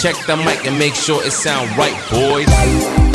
Check the mic and make sure it sound right, boys.